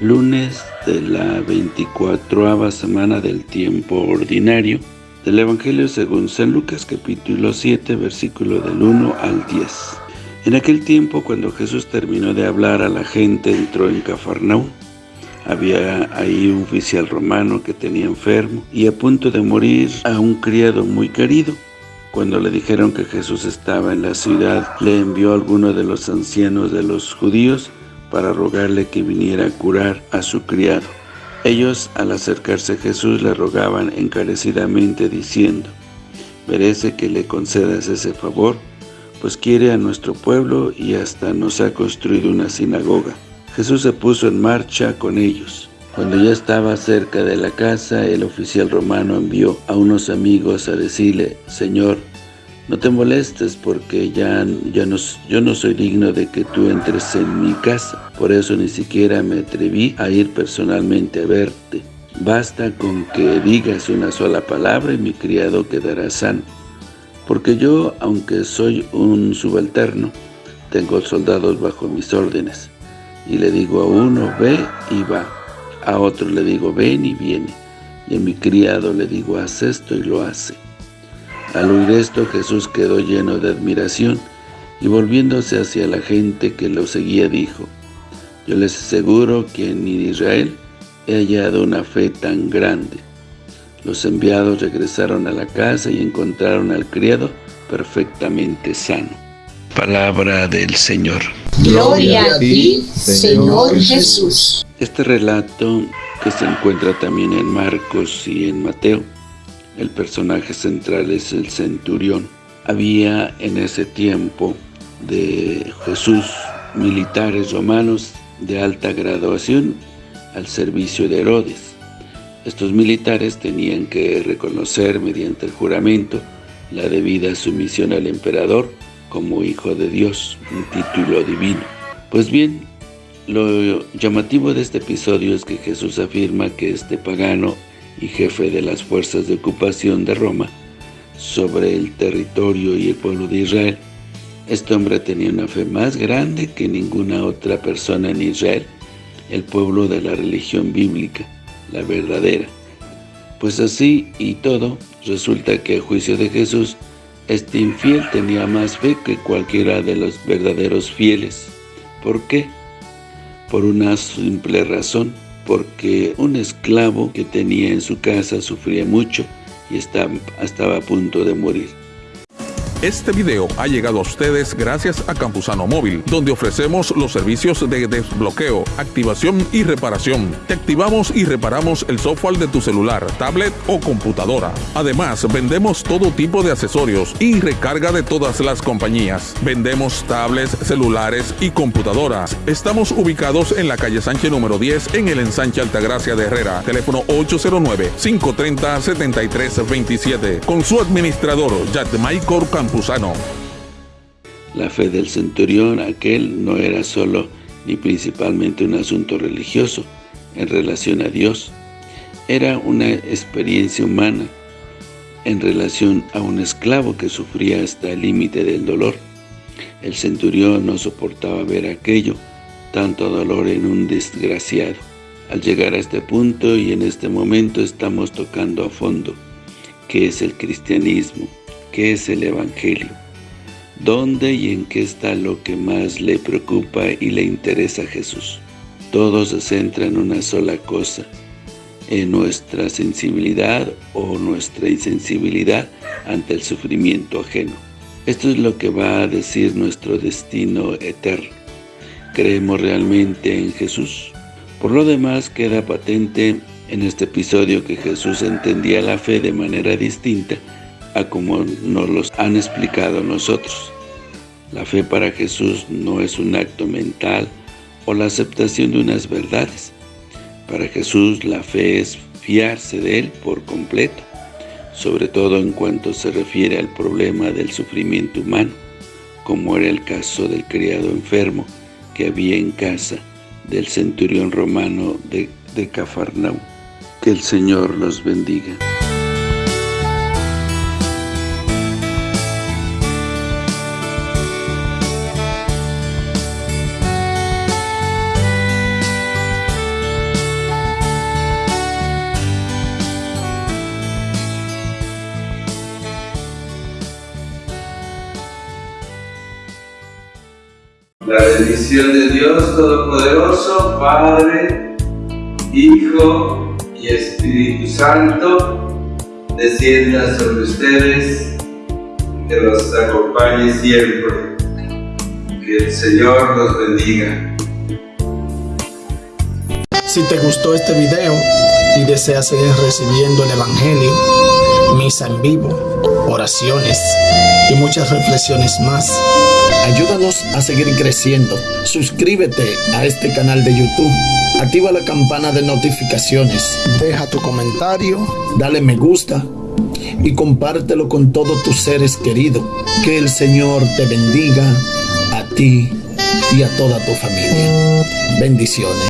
lunes de la 24 semana del tiempo ordinario del Evangelio según San Lucas capítulo 7 versículo del 1 al 10. En aquel tiempo cuando Jesús terminó de hablar a la gente entró en Cafarnaúm. Había ahí un oficial romano que tenía enfermo y a punto de morir a un criado muy querido. Cuando le dijeron que Jesús estaba en la ciudad, le envió a alguno de los ancianos de los judíos para rogarle que viniera a curar a su criado. Ellos, al acercarse a Jesús, le rogaban encarecidamente, diciendo, «Merece que le concedas ese favor, pues quiere a nuestro pueblo y hasta nos ha construido una sinagoga». Jesús se puso en marcha con ellos. Cuando ya estaba cerca de la casa, el oficial romano envió a unos amigos a decirle, «Señor, no te molestes porque ya, ya no, yo no soy digno de que tú entres en mi casa. Por eso ni siquiera me atreví a ir personalmente a verte. Basta con que digas una sola palabra y mi criado quedará sano. Porque yo, aunque soy un subalterno, tengo soldados bajo mis órdenes. Y le digo a uno, ve y va. A otro le digo, ven y viene. Y a mi criado le digo, haz esto y lo hace. Al oír esto, Jesús quedó lleno de admiración y volviéndose hacia la gente que lo seguía, dijo, Yo les aseguro que en Israel he hallado una fe tan grande. Los enviados regresaron a la casa y encontraron al criado perfectamente sano. Palabra del Señor. Gloria a ti, Señor Jesús. Este relato, que se encuentra también en Marcos y en Mateo, el personaje central es el centurión. Había en ese tiempo de Jesús militares romanos de alta graduación al servicio de Herodes. Estos militares tenían que reconocer mediante el juramento la debida sumisión al emperador como hijo de Dios, un título divino. Pues bien, lo llamativo de este episodio es que Jesús afirma que este pagano y jefe de las fuerzas de ocupación de Roma sobre el territorio y el pueblo de Israel. Este hombre tenía una fe más grande que ninguna otra persona en Israel, el pueblo de la religión bíblica, la verdadera. Pues así y todo, resulta que a juicio de Jesús, este infiel tenía más fe que cualquiera de los verdaderos fieles. ¿Por qué? Por una simple razón, porque un esclavo que tenía en su casa sufría mucho y estaba, a punto de morir. Este video ha llegado a ustedes gracias a Campusano Móvil, donde ofrecemos los servicios de desbloqueo, activación y reparación. Te activamos y reparamos el software de tu celular, tablet o computadora. Además, vendemos todo tipo de accesorios y recarga de todas las compañías. Vendemos tablets, celulares y computadoras. Estamos ubicados en la calle Sánchez número 10 en el ensanche Altagracia de Herrera. Teléfono 809-530-7327. Con su administrador, Michael La fe del centurión aquel no era solo ni principalmente un asunto religioso en relación a Dios, era una experiencia humana en relación a un esclavo que sufría hasta el límite del dolor. El centurión no soportaba ver aquello, tanto dolor en un desgraciado. Al llegar a este punto y en este momento estamos tocando a fondo, ¿qué es el cristianismo? ¿Qué es el Evangelio? ¿Dónde y en qué está lo que más le preocupa y le interesa a Jesús? Todo se centra en una sola cosa, en nuestra sensibilidad o nuestra insensibilidad ante el sufrimiento ajeno. Esto es lo que va a decir nuestro destino eterno. ¿Creemos realmente en Jesús? Por lo demás, queda patente en este episodio que Jesús entendía la fe de manera distinta como nos los han explicado nosotros. La fe para Jesús no es un acto mental o la aceptación de unas verdades. Para Jesús la fe es fiarse de Él por completo, sobre todo en cuanto se refiere al problema del sufrimiento humano, como era el caso del criado enfermo que había en casa del centurión romano de, de Cafarnaú. Que el Señor los bendiga. La bendición de Dios Todopoderoso, Padre, Hijo y Espíritu Santo, descienda sobre ustedes, que los acompañe siempre. Que el Señor los bendiga. Si te gustó este video y deseas seguir recibiendo el Evangelio, misa en vivo, oraciones y muchas reflexiones más, ayúdanos a seguir creciendo. Suscríbete a este canal de YouTube, activa la campana de notificaciones, deja tu comentario, dale me gusta y compártelo con todos tus seres queridos. Que el Señor te bendiga a ti y a toda tu familia. Bendiciones.